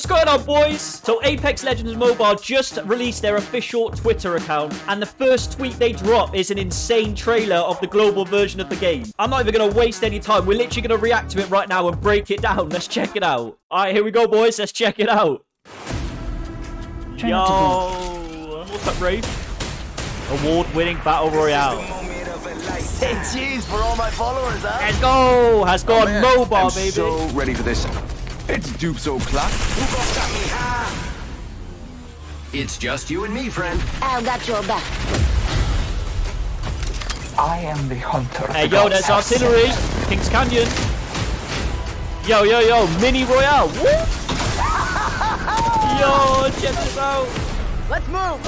What's going on, boys? So, Apex Legends Mobile just released their official Twitter account, and the first tweet they drop is an insane trailer of the global version of the game. I'm not even going to waste any time. We're literally going to react to it right now and break it down. Let's check it out. All right, here we go, boys. Let's check it out. Yo, what's up, Rafe? Award-winning Battle Royale. Say cheese for all my followers, huh? Let's go! Has gone oh, Man, mobile, I'm baby. so ready for this. It's Dupes O'Clock. It's just you and me, friend. I've got your back. I am the hunter. Hey, the yo, gods. that's artillery. Kings Canyon. Yo, yo, yo, mini royale. Woo! Yo, check this out. Let's move!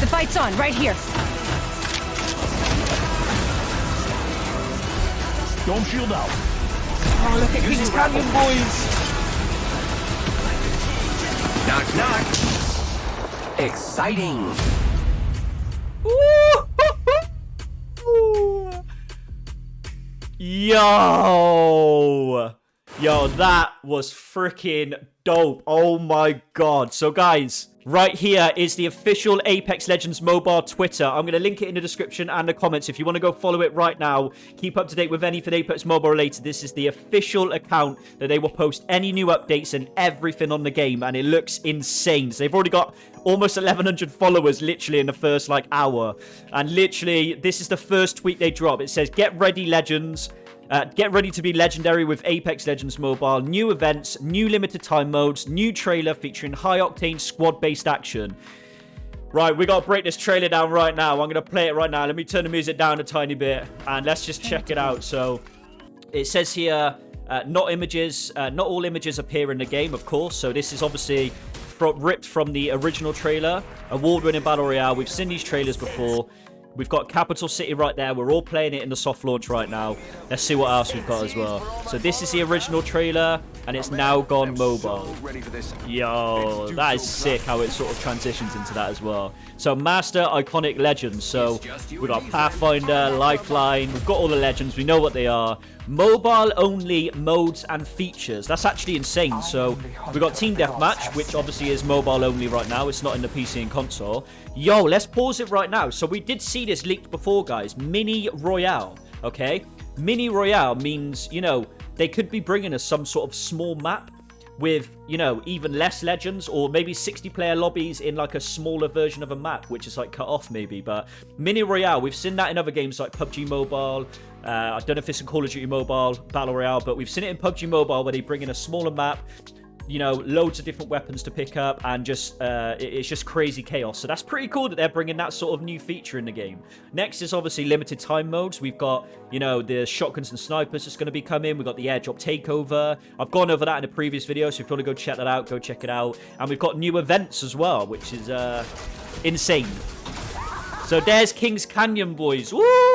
The fight's on, right here. Don't shield out. Oh, look at Kings Canyon, boys. Knock, knock. Exciting. Woo! Yo. Yo, that was freaking dope. Oh my god. So, guys, right here is the official Apex Legends mobile Twitter. I'm going to link it in the description and the comments if you want to go follow it right now. Keep up to date with anything Apex Mobile related. This is the official account that they will post any new updates and everything on the game, and it looks insane. So they've already got almost 1,100 followers literally in the first like hour. And literally, this is the first tweet they drop. It says, Get ready, legends. Uh, get ready to be legendary with Apex Legends Mobile. New events, new limited time modes, new trailer featuring high octane squad based action. Right, we gotta break this trailer down right now. I'm gonna play it right now. Let me turn the music down a tiny bit and let's just check it out. So, it says here, uh, not images, uh, not all images appear in the game, of course. So this is obviously ripped from the original trailer, award-winning battle royale. We've seen these trailers before. We've got Capital City right there. We're all playing it in the soft launch right now. Let's see what else we've got as well. So this is the original trailer, and it's now gone mobile. Yo, that is sick how it sort of transitions into that as well. So, Master Iconic Legends. So, we've got Pathfinder, Lifeline, we've got all the legends, we know what they are. Mobile only modes and features. That's actually insane. So, we've got Team Deathmatch, which obviously is mobile only right now. It's not in the PC and console. Yo, let's pause it right now. So, we did see this leaked before, guys. Mini Royale, okay? Mini Royale means, you know, they could be bringing us some sort of small map with you know even less legends or maybe 60 player lobbies in like a smaller version of a map which is like cut off maybe but mini royale we've seen that in other games like pubg mobile uh, i don't know if it's in call of duty mobile battle royale but we've seen it in pubg mobile where they bring in a smaller map you know loads of different weapons to pick up and just uh, it's just crazy chaos. So that's pretty cool that they're bringing that sort of new feature in the game. Next is obviously limited time modes. We've got you know the shotguns and snipers that's going to be coming. We've got the airdrop takeover. I've gone over that in a previous video so if you want to go check that out go check it out. And we've got new events as well which is uh insane. So there's Kings Canyon, boys. Woo!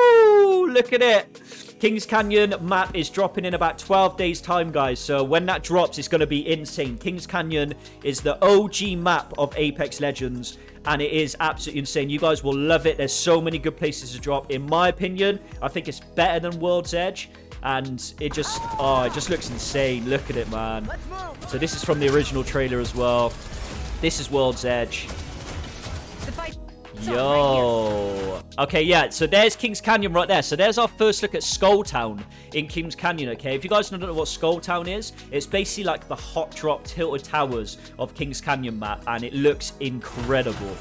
Look at it. Kings Canyon map is dropping in about 12 days time, guys. So when that drops, it's going to be insane. Kings Canyon is the OG map of Apex Legends. And it is absolutely insane. You guys will love it. There's so many good places to drop. In my opinion, I think it's better than World's Edge. And it just, oh, it just looks insane. Look at it, man. So this is from the original trailer as well. This is World's Edge. Yo. Okay, yeah, so there's Kings Canyon right there. So there's our first look at Skull Town in Kings Canyon, okay? If you guys don't know what Skull Town is, it's basically like the hot drop tilted towers of Kings Canyon map, and it looks incredible.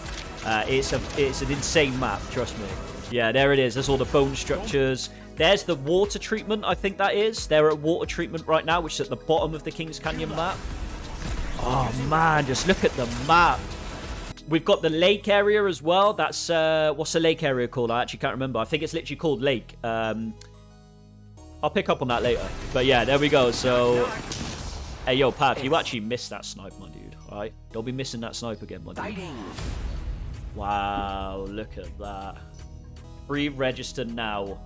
Uh, it's a it's an insane map, trust me. Yeah, there it is. There's all the bone structures. There's the water treatment, I think that is. They're at water treatment right now, which is at the bottom of the Kings Canyon map. Oh man, just look at the map. We've got the lake area as well. That's uh, what's the lake area called? I actually can't remember. I think it's literally called Lake. Um, I'll pick up on that later. But yeah, there we go. So, hey yo, Pav, you actually missed that snipe, my dude. All right, don't be missing that snipe again, my dude. Wow, look at that. Pre-register now.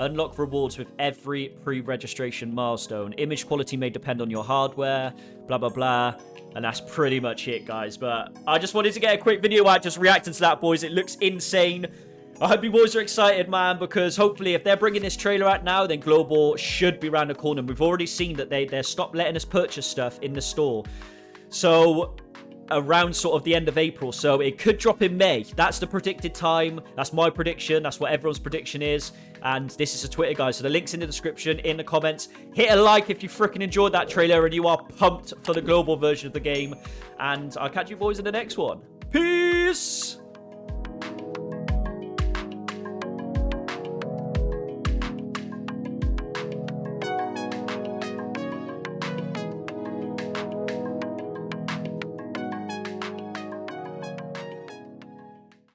Unlock rewards with every pre-registration milestone. Image quality may depend on your hardware, blah, blah, blah. And that's pretty much it, guys. But I just wanted to get a quick video out just reacting to that, boys. It looks insane. I hope you boys are excited, man, because hopefully if they're bringing this trailer out now, then Global should be around the corner. We've already seen that they, they're stopped letting us purchase stuff in the store. So around sort of the end of April. So it could drop in May. That's the predicted time. That's my prediction. That's what everyone's prediction is. And this is a Twitter, guys. So the link's in the description, in the comments. Hit a like if you freaking enjoyed that trailer and you are pumped for the global version of the game. And I'll catch you boys in the next one. Peace!